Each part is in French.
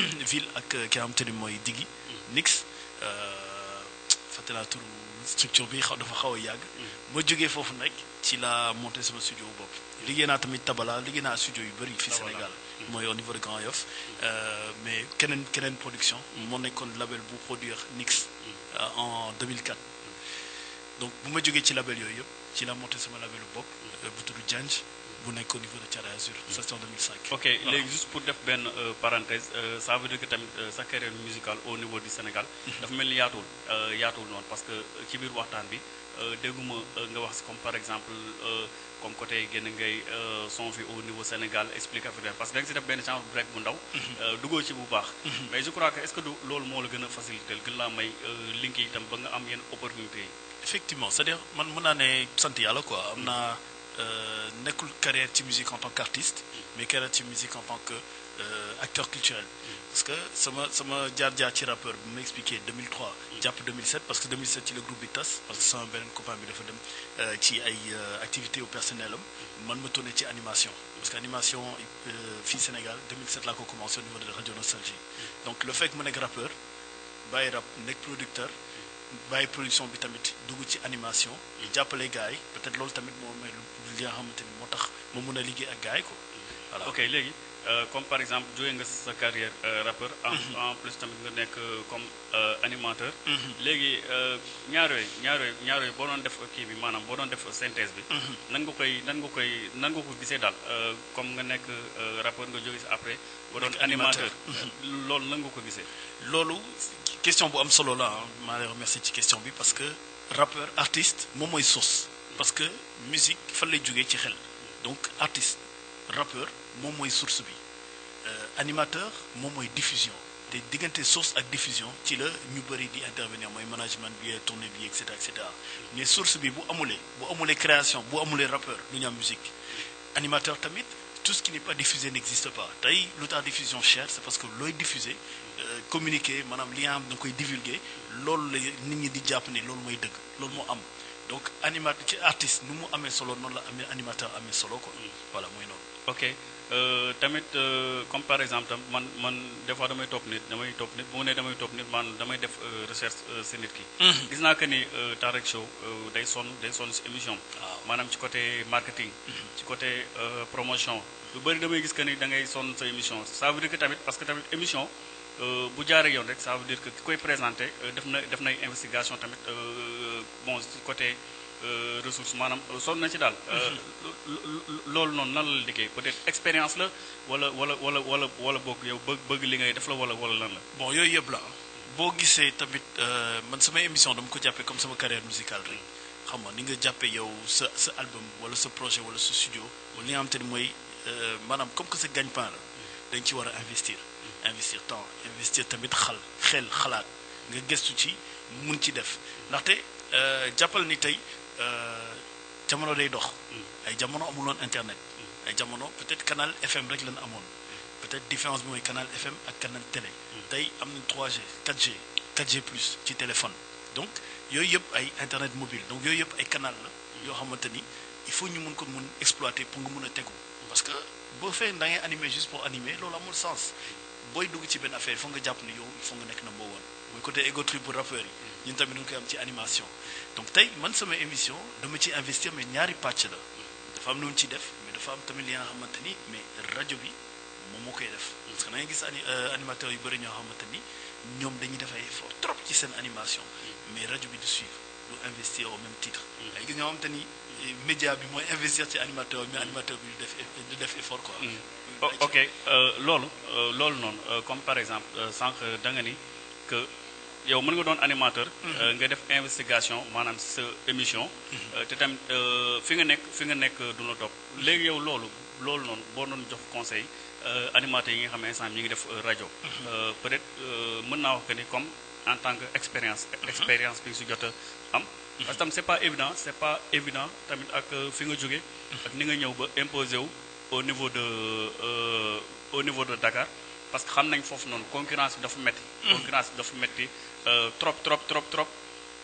ville ak ki nga xamante ni mooy Diggi Nix fàtte naa turu structure bi xaw dafa xaw a yàgg. Ma jógee foofu nag ci la monté sama studio bopp. Liggéey naa tamit Tabala liggéey naa studio yu bëri fii Sénégal. Mooy au niveau de Grand Yoff. Mais keneen keneen production. Moo nekkoon label bu produire Nix en 2004 donc bu ma jógee ci label yooyu yëpp ci la monté sama labelu bopp bu tudd Janj bu nekk au niveau de Thiaroye Azur c'est en 2005 ok léegi juste pour def benn parenthèse ça veut dire que tamit sa carrière musicale au niveau du Sénégal dafa mel ni yaatuwul yaatuwul noonu parce que ci biir waxtaan bi dégguma nga wax comme par exemple comme côté génn ngay son fi au niveau Sénégal explique africain parce que da nga si def benn break bu ndaw duggoo ci bu baax. Mais je crois que est-ce que du loolu moo la gën a facilité gën laa may link yi itam ba nga am yenn opportunité yi? Effectivement c'est-à-dire man mën naa ne sant yàlla quoi am naa nekkul carrière ci musique en tant qu'artiste mais carrière ci musique en tant que acteur culturel. Parce que sama sama jaar-jaar ci rappeur bi ma expliqué 2003 jàpp 2007 parce que 2007 ci le groupe bi tas parce que sama beneen copain bi dafa dem ci ay activités au personnel am. Man ma tourné ci animation. Parce que animation fii Sénégal 2007 laa ko commencé au niveau de Radio Nostalgie. Donc le fait que ma nekk rappeur bàyyi rap nekk producteur bàyyi production bi tamit dugg ci animation jàppale gars yi peut-être loolu tamit moo may li nga xamante ni moo tax ma mun a liggéey ak gars yi quoi. Voilà. Ok léegi comme par exemple nga sa carrière rappeur en en plus tamit nga nekk comme animateur. Léegi ñaar yooyu ñaar yooyu ñaar yooyu boo doon def kii bi maanaam boo doon def synthèse bi. Nan nga koy nan nga koy nan nga ko gisee daal comme nga nekk rappeur nga jóge si après doon animateur. loolu nan nga ko gisee? Loolu question bu am solo la maa lay remercier ci question bi parce que rappeur artiste moom mooy source parce que musique fan lay jógee donc artiste rappeur moom mooy source bi. Animateur moom mooy diffusion. Te diggante source ak diffusion ci la ñu bëri di intervenir. Mooy management bi tournée bi et cetera et cetera. Mais source bi bu amulee bu amulee création bu amulee rappeur du ñu musique. Animateur tamit tout ce qui n'est pas diffusé n'existe pas. Tey lu diffusion cher c'est parce que looy diffuser communiquer maanaam li nga xam da nga koy divulguer loolu la nit ñi di jàpp ni loolu mooy dëgg loolu moo am donc animateur ci artiste nu mu amee solo noonu la amee animateur amee solo quoi. Voilà mooy noonu. Ok. Tamit comme par exemple tam man man des fois damay topp nit damay topp nit bu mu ne damay topp nit man damay def recherche si nit ki. Gis naa que ni Tarek Show day sonn day sonn si émission. Maanaam ci côté marketing ci côté promotion. Lu bëri damay gis que ni da ngay sonn sa émission. Ça veut dire que tamit parce que tamit émission bu jaaree yoon rek ça veut dire que ki koy présenté def na def nay investigation tamit bon ci côté ressource maanaam sonn na ci daal. Loolu noonu nan la liggéey? Peut-être expérience la wala wala wala wala wala yow bëgg bëgg li ngay def la wala wala lan la? Bon yooyu yëpp la. Boo gisee tamit man sama émission dama ko jàppee comme sama carrière musicale rek. Xam nga ni nga jàppee yow sa sa album wala sa projet wala sa studio wala li nga xamante ni mooy maanaam comme que sa gagne-pain la dañ ci war a investir investir temps investir tamit xal xel xalaat. Nga gëstu ci mun ci def. Ndaxte jàppal ni tey jamono day dox. Ay jamono amuloon internet. Ay jamono peut-être canal FM rek lañ amoon. Peut-être différence bi mooy canal FM ak canal télé. Tey am nañ 3G 4G 4G plus ci téléphone. Donc yooyu yëpp ay internet mobile. Donc yooyu yëpp ay canal la yoo xamante ni il faut ñu mun ko mun exploiter pour nga mun a tegu. Parce que boo fee da ngay animer juste pour animer loolu amul sens booy dugg ci benn affaire il faut nga jàpp ni yow il nga mboo woon mooy côté ego trip bu rappeurs yi. Ñun tamit animation. Donc tey man sama émission dama ci investir mais ñaari pàcc la. Dafa am lu def mais dafa am tamit li nga mais rajo bi moom moo koy def. Que gis animateurs yu bëri ñoo xamante ni effort trop ci seen animation. Mais rajo bi suivre du investir au même titre. Ay gis ñoo xamante ni média bi mais animateur bi du effort quoi ok. Loolu loolu noonu comme par exemple sànq da nga ni que yow mën nga doon animateur nga def investigation maanaam sa émission. Te tamit fi nga nekk fi nga nekk du la topp. Léegi yow loolu loolu noonu boo doon jox conseil animateurs yi nga xam ne instant ñi ngi def rajo. Peut-être mën naa wax que ni comme en tant que expérience expérience bi jot a am. Parce que tam c'est pas évident c'est pas évident tamit ak fi nga jóge ak ni nga ñëw ba wu au niveau de au niveau de Dakar parce que xam nañ foofu noonu concurrence bi dafa metti. Concurrence bi dafa metti trop trop trop trop.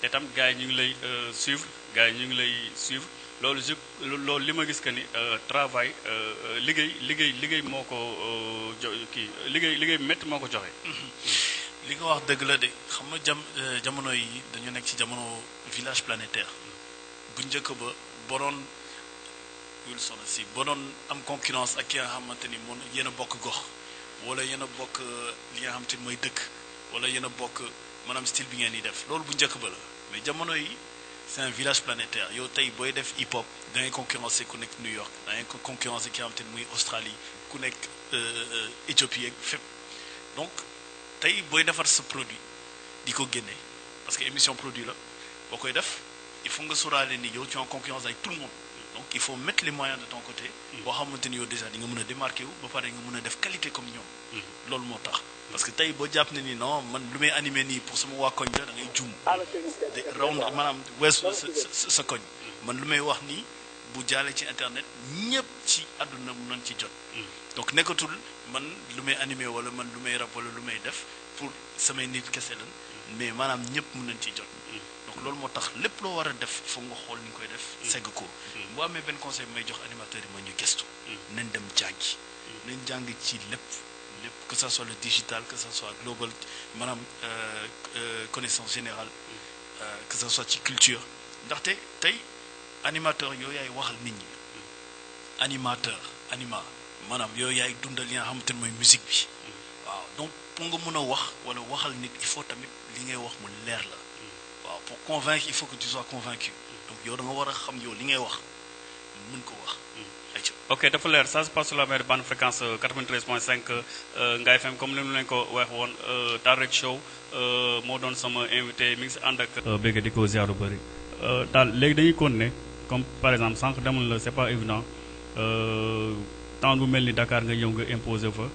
Te tam gars yi ñu ngi lay suivre gars yi ñu ngi lay suivre. Loolu je loolu li ma gis que ni euh, travail euh, euh, liggéey liggéey liggéey moo ko euh, jo kii liggéey liggéey bu métti moo ko joxe. li nga wax dëgg la de. Xam nga jam euh, jamono yi dañu nekk ci jamono village planétaire. Bu njëkk ba boo doon Wilson si boo doon am concurrence ak ki nga xamante ni moom yéen a bokk gox wala yéen a bokk euh, li nga xamante ni mooy dëkk wala yéen a bokk maanaam style bi ngeen di def. Loolu bu njëkk ba la. Mais jamono yi c'est un village planétaire. Yow tey booy def hip hop da ngay concurrencer ku nekk New York da ngay concurrencer ki nga xamante ni muy Australie ku nekk euh, euh, Éthiopie ak fépp. Donc tey booy defar sa produit di ko parce que émission produit la boo koy def il faut nga sóoraale ni yow tu es en concurrence avec tout le monde donc il faut mettre les moyens de ton côté. Boo xamante ni yow déjà di nga mën a démarquer wu ba pare nga mën a def qualité comme ñoom. Loolu moo tax. Parce que tey boo jàpp ne ni non man lu may animé nii pour sama waa koñ la da ngay juum. De raw maanaam weesu sa koñ. Man lu may wax nii bu jaalee ci internet ñëpp ci àdduna mën nañ ci jot. Donc nekkatul man lu may animé wala man lu may rap wala lu may def pour samay nit kese lan mais maanaam ñëpp mën nañ ci jot loolu moo tax lépp loo war a def foog nga xool ni nga koy def. Segg ko. Boo amee benn conseil may jox animateurs yi ma ñu gestu nañ dem jàngi. Nañ jàng ci lépp. Lépp. Que ça soit le digital que ça soit global maanaam euh, euh, connaissance générale. Euh, que ça soit ci culture. Ndaxte tey animateur yooyu yaay waxal nit ñi. Animateur anima maanaam yooyu yaay dundal li nga xamante ne mooy musique bi. Waaw donc pour nga mën a wax wala waxal nit il faut tamit li ngay wax mu leer la waaw pour convaincre il faut que tu sois convaincu. Donc yow da nga war a xam yow li ngay wax mën ko wax. Ok dafa leer ça se passe sur la même bande fréquence euh, 93.5 euh, Ngaye FM comme ni mu leen ko wax woon euh, Tarek Show euh, moo doon sama invité mi ngi si ànd ak. bëgg di ko ziar lu bëri. daal léegi dañuy continuer. Comme par exemple sànq demoon la c'est pas évident. Temps bu mel ni Dakar nga ñëw nga imposer fa.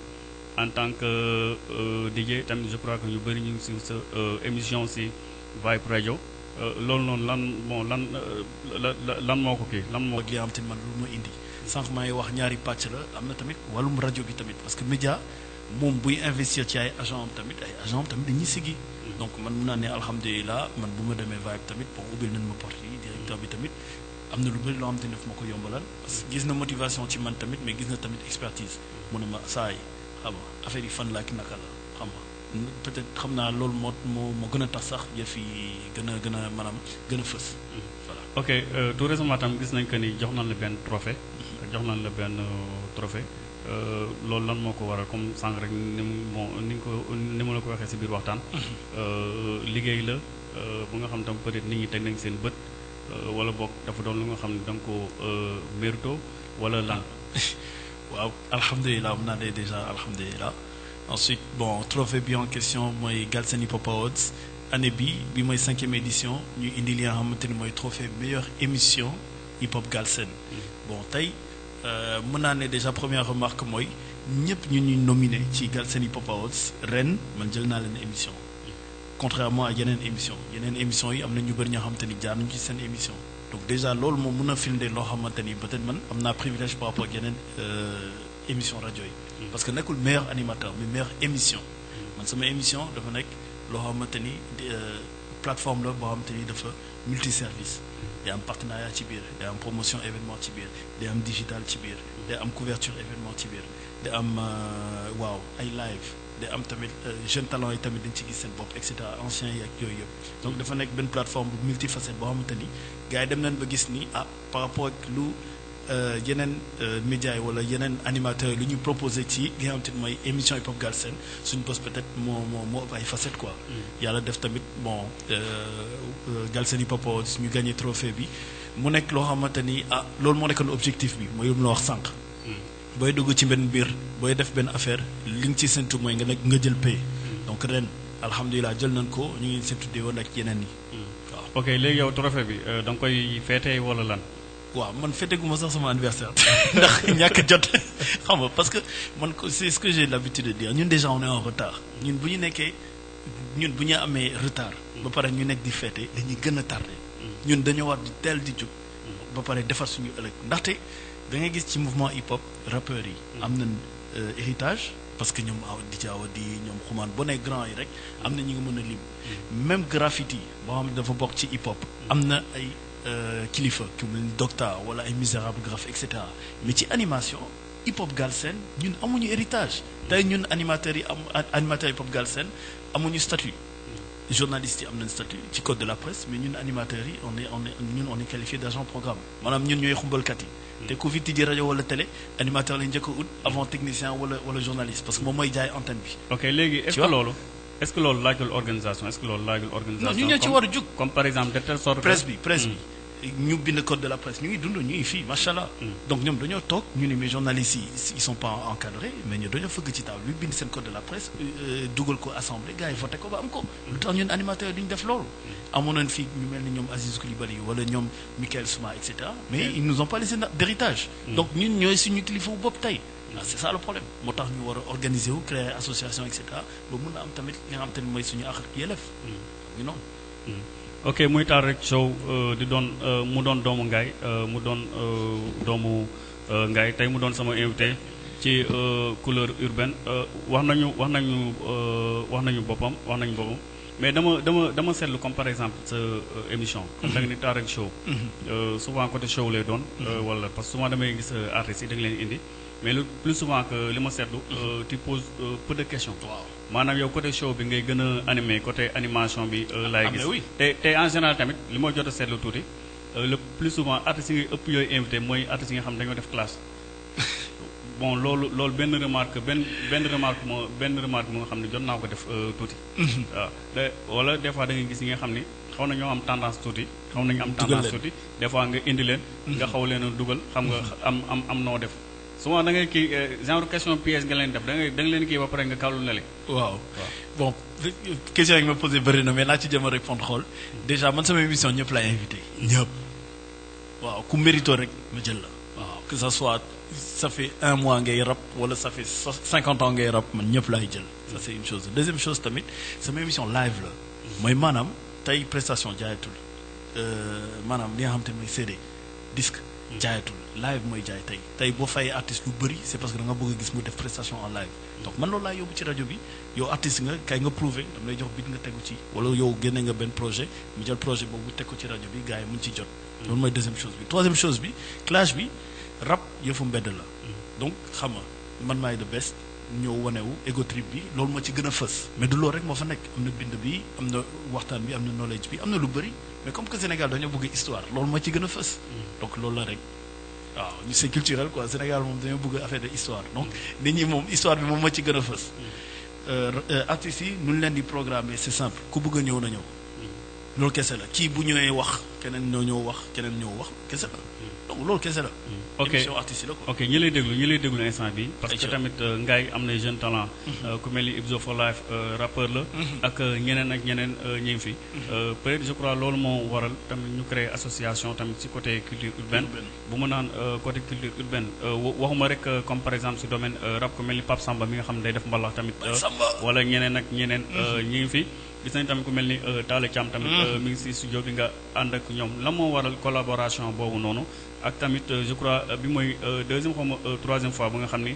En tant que euh, DJ tamit je crois que ñu bëri ñu ngi si sa euh, émission si Vibe Radio euh, loolu noonu lan bon lan euh, la la- lan moo ko kii lan moo. ak li indi. Am tamit parce que média moom buy investir ci ay agent am tamit ay agent donc man mun naa ne alhamdulilah man bu ma demee Vibe tamit bon ubbil nañ porte directeur bi tamit am na lu bëri loo que motivation mais gis na expertise. Mu ne ma affaire peut-être xam naa loolu moo moo moo gën a tax sax yëf yi gën a gën a maanaam gën a fës voilà ok euh, tout récemment tam gis nañ que ni jox nañ la benn trophée jox nañ la benn euh, trophée euh, loolu lan moo ko waral comme sànq rek ni mu bon ni ko ni ma la ko waxee si biir waxtaan euh, liggéey la euh, bu nga xam tam peut-être nit ñi teg nañ seen bët euh, wala boog dafa doon lu nga xam ne da nga ko euh, mérito wala lan waaw alhamdulilah mun naa ne déjà alhamdulilah ensuite bon trophée bi en question mooy Galsen Hip Hop Awards année bi bi mooy cinquième édition ñu indi li nga xamante ni mooy trophée meilleure émission hip hop Galsen bon tey euh, mën naa ne déjà première remarque mooy ñëpp ñu ñuy nominé ci Galsen Hip Hop Awards ren man jël naa leen émission. Contrairement à yeneen émission yeneen émission yi am na ñu bëri ñoo xamante ni jaar nañu ci seen émission. Donc déjà loolu moom mën a firndeel loo xamante ni peut-être man am naa privilège par rapport ak yeneen euh, émission rajo yi parce que nekkul meilleur animateur mais meilleure émission. Man sama émission dafa nekk loo xamante ni euh, plateforme la boo xamante ni dafa multiservice. Day am partenariat ci biir day am promotion événement ci biir day am digital ci biir day am couverture événement ci biir day am euh, waaw ay live day am tamit euh, jeune talent yi tamit dañ ci gis seen bopp et cetera anciens yi ak yooyu yëpp. Donc dafa nekk benn plateforme bu multifacette boo xamante ni gars yi dem nañ ba gis ni ah par rapport ak lu yeneen euh, médias yi wala yeneen animateurs yi lu ñu proposé ci li nga xamante ni mooy émission hip hop Galsen suñu bos peut-être moo moo moo ëpp ay facettes quoi. yàlla def tamit bon euh, euh, Galsen Hip Hop Awards ñu gagné trophée bi. Mu nekk loo xamante ni ah loolu moo nekkoon objectif bi mooy lu mu la wax sànq. booy dugg ci benn biir booy def benn affaire li nga ci séntu mooy nga nekk nga jël pay donc ren alhamdulilah jël nañ ko ñu ngi séntu di woon ak yeneen yi. Waaw. ok léegi yow trophée bi euh, da nga koy feetee wala lan? Waaw man fêtéguma sax sama anniversaire. Ndax ñàkk jot. Xam nga parce que man c'est ce que j'ai l'habitude de dire. Ñun déjà on est en retard. Ñun bu ñu nekkee ñun bu ñu amee retard ba pare ñu nekk di fêter dañuy gën a tardé. Ñun dañoo war di teel di jóg ba pare defar suñu ëllëg. Ndaxte da ngay gis ci mouvement hip hop rappeurs yi am nañ euh, héritage parce que ñoom aw di jaaw di ñoom xumaan boo nee grand yi rek am na mën a lim. Même graffiti boo xam ne dafa bokk ci hip hop am na ay kilifa ku mel ni Docta wala ay Misérable Graph et cetera. Mais ci animation hip hop Galsen ñun amuñu héritage. Tey ñun animateurs yi am animateurs hip hop Galsen amuñu statut. Journalistes yi am nañ statut ci code de la presse mais ñun animateurs yi on est on est ñun on est qualifié d'agent programme. Maanaam ñun ñooy xumbalkat yi. Te ku fi tijji rajo wala télé animateur lañ njëkk a ut avant technicien wala wala journaliste parce que moom mooy jaay antenne bi. Ok léegi est-ce que loolu est-ce que loolu laajul organisation? Est-ce que loolu laajul organisation? Non ñu ñoo ci war a jug. comme par exemple de telle sorte presse bi presse bi. Ñu bind code de la presse. Ñu ngi dund ñu ngi fii macha allah. donc ñoom dañoo toog ñu ne mais journalistes yi ils sont pas encadrés mais ñu dañoo fëgg ci table bi bind seen code de la presse euh, dugal ko assemblée gars yi voté ko ba am ko. lu tax ñun animateurs duñ def loolu? amoon nañ fii ñu mel ni ñoom Aziz wala ñoom Michael Souma et cetera. Mais ils nous ont pas laissé d'héritage. donc ñun ñooy suñu kilifa bopp tey. C'est ça le problème. Moo tax ñu war a organiser wu créer association et cetera. Ba mun a am tamit li nga xam te ne mooy suñu àq ak yelleef. ñu noonu. ok muy taal rek show euh, di doon euh, mu doon doomu euh, mu doon doomu tey mu doon sama invité ci couleur urbaine. Wax nañu wax nañu wax nañu boppam wax nañu boppam. Mais dama dama dama seetlu comme par exemple sa émission. Comme da nga ni taal rek show euh, souvent côté show lay doon. Euh, wala parce que souvent damay gis artistes yi da nga leen indi mais le plus souvent que li ma seetlu euh, tu poses euh, peu de questions. Waaw. maanaam yow côté show bi ngay gën a animé côté animation bi euh, laay Ah, mais gis. oui. te te en général tamit li ma jot a seetlu tuuti le plus souvent artistes yi ngay ëpp yooyu invité mooy artistes yi nga xam ne dañoo def classe. Bon loolu loolu benn remarque benn benn remarque moo benn remarque moo nga xam ne jot naa ko def tuuti. Waaw. Te wala des fois da ngay gis yi nga xam ni xaw na ñoo am tendance tuuti xaw nañu am tendance leen. tuuti. Des fois nga indi leen nga xaw leen a dugal xam nga am am am noo def souvent da ngay kii genre question piège nga leen def da ngay da nga leen kii ba pare nga kàllu ne le waaw. Bon question yi nga ma posé bëri na mais naa ci jëm a répondre xool. Déjà man sama émission ñëpp laay invité. Ñëpp. Waaw ku mérito rek ma jël la. Waaw. Que ça soit ça fait un mois ngay rap wala ça fait cinquante ans ngay rap man ñëpp laay jël. Ça c'est une chose. Deuxième chose tamit sama émission live la. Mooy maanaam tey prestation jaayatul. Euh, maanaam li nga xam te mooy CD disque jaayatul live mooy jaay tey. Tey boo fayee artiste lu bëri c'est parce que da nga bëgg a gis mu def prestation en live. Donc man loolu laa yóbbu ci rajo bi. Yow artiste nga kay nga prouver dam lay jox bit nga tegu ci. Wala yow génne nga benn projet mu jël projet boobu teg ko ci rajo bi gars yi mun ci jot. Loolu mooy deuxième chose bi. Troisième chose bi clash bi rap yëfu mbedd la. Donc xam nga man maay the best ñëw wanewu ego trip bi loolu moo ci gën a fës. Mais du loolu rek moo fa nekk. Am na bind bi am na waxtaan bi am na knowledge bi am na lu bëri mais comme que Sénégal dañoo bëgg histoire loolu moo ci gën a fës. Donc loolu la rek waaw ñu c'est culturel quoi. Sénégal moom dañoo bëgg affaire de histoire. Donc nit ñi moom histoire bi moom moo ci gën a fës. Euh, euh, artistes yi nu ñu leen di programmer c'est simple. Ku bëgg a ñëw na ñëw. Loolu kese la. Kii bu ñëwee wax keneen ñoo ñëw wax keneen ñëw wax kese la. Donc loolu kese la. Ok émission artiste la quoi. Ok ñi lay déglu ñi lay déglu instant bi parce que tamit euh, Ngaye am na jeune talent. Euh, ku mel ni Ibzo for Life euh, rappeur la. Ak euh, ñeneen ak ñeneen ñi ngi fi. Euh, peut-être je crois loolu moo waral tamit ñu créer association tamit ci côté culture urbaine. Bu ma naan côté culture urbaine wa- waxuma rek comme par exemple ci domaine rap ku mel ni Pape Samba mi nga xam ne day def mbalax tamit wala ñeneen ak ñeneen ñi ngi fi. Gis nañ tamit ku mel ni euh, Talla Thiam tamit euh, mi ngi si studio bi nga ànd ak ñoom. La moo waral collaboration boobu noonu? Ak tamit euh, je crois bi mooy deuxième xaw ma troisième fois ba nga xam ni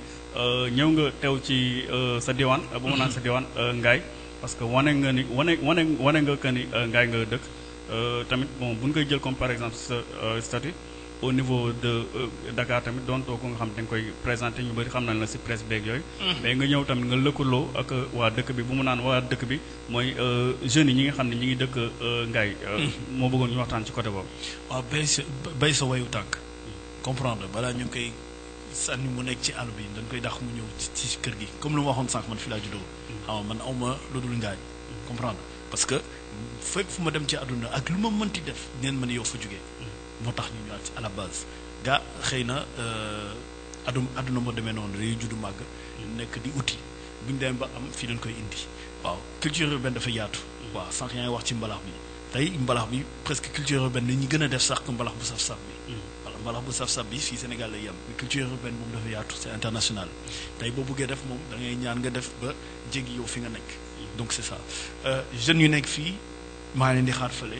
ñëw nga teew ci sa diwaan bu ma naan sa diwaan Ngaye. Parce que wane nga ni wane wane wane nga que ni ngaay Ngaye nga dëkk. Tamit bon bu ñu koy jël comme par exemple sa statut au niveau de euh, Dakar tamit doon too ko nga xam da nga koy présenté ñu bëri xam nañ la ci presse beeg yooyu. Mais nga ñëw tamit nga lëkkaloo ak waa dëkk bi bu mu naan waa dëkk bi mooy euh, jeunes yi ñi nga xam ne ñi ngi dëkk euh, Ngaye euh, moo bëggoon ñu waxtaan ci côté boobu. Waaw bay sa bay sa wayu tànk. Comprendre balaa ñu koy sànni mu nekk ci àll bi dañ koy dax mu ñëw ci ci kër gi. Comme lu ma waxoon sànq man fi laa juddoo. Xam man awma lu dul comprendre parce que fépp fu ma dem ci àdduna ak lu ma mënti def neen ma ne yow fa jógee moo tax ñu ñëwaat ci à la base. Gaa xëy na adum àdduna moo demee noonu dañuy juddu màgg nekk di uti. Bu ñu demee ba am fii dañ koy indi. Waaw culture urbaine dafa yaatu. Waaw sànq yaa ngi wax ci mbalax bi. Tey mbalax bi presque culture urbaine la ñuy gën a def sax mbalax bu saf-saf bi. Voilà mbalax bu saf-saf bi fii Sénégal lay yem. Culture urbaine moom dafa yaatu c'est international. Tey boo bëggee def moom da ngay ñaan nga def ba jéggi yow fi nga nekk. Donc c'est ça. Jeunes yu nekk fii maa leen di xaar fële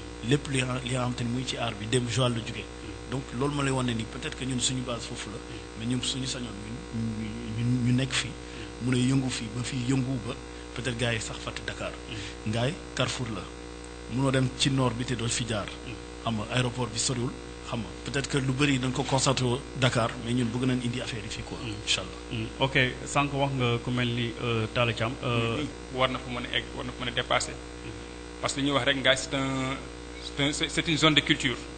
lépp li li nga xam te ni muy ci aar bi dem Joal la donc loolu ma lay wan ne ni peut-être que ñun suñu base foofu la mais ñun suñu sañoon ñun ñu nekk fii mun a yëngu fii ba fii yëngu ba peut-être gars yi sax fàtte Dakar. Ngaay Carrefour la. Munoo dem ci nord bi te doo fi jaar. Xam nga aéroport bi soriwul. Xam nga peut-être que lu bëri dañ ko concentré au Dakar mais ñun bëgg nañ indi affaire yi fii quoi incha allah ok sànq wax nga ku mel ni Talla Thiam war na fa mën a egg war na fa mën a dépasser. Parce que li ñuy wax rek ngaay c'est un c'est une zone de culture